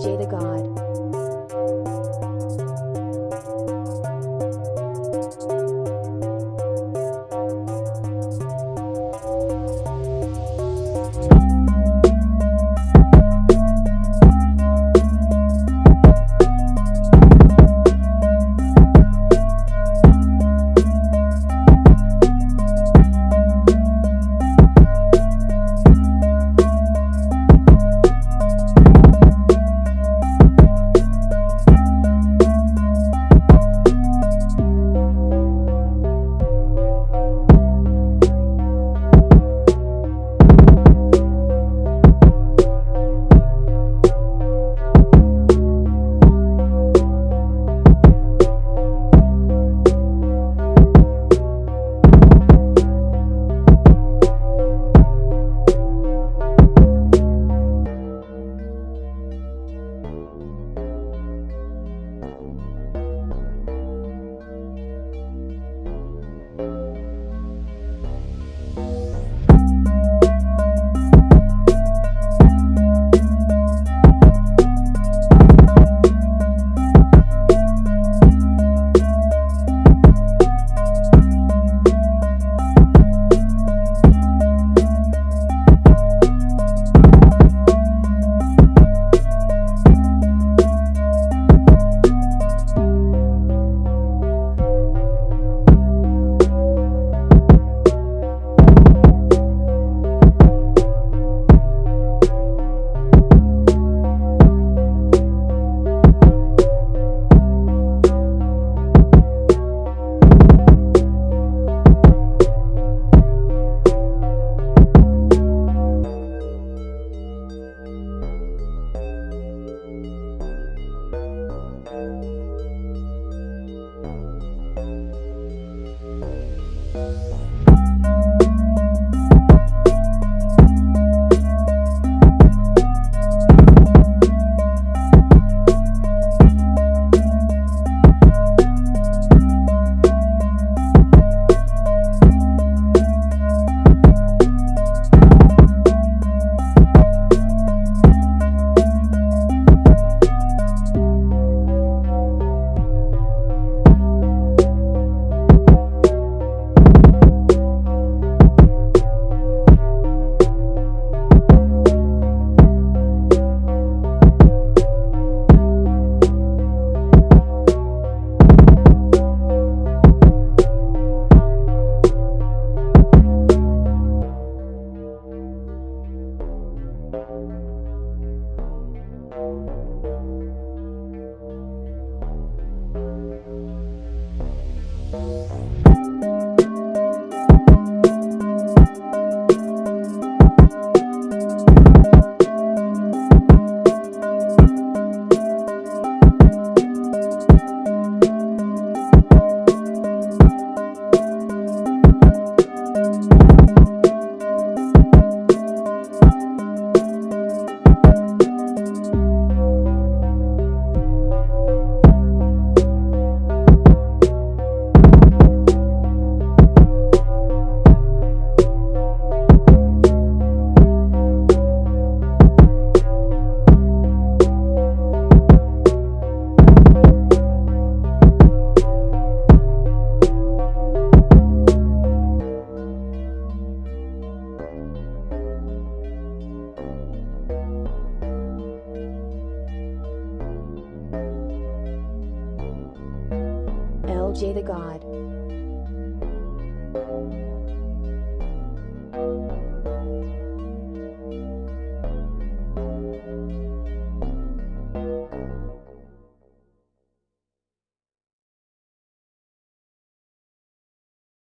Jada God. Jay the God.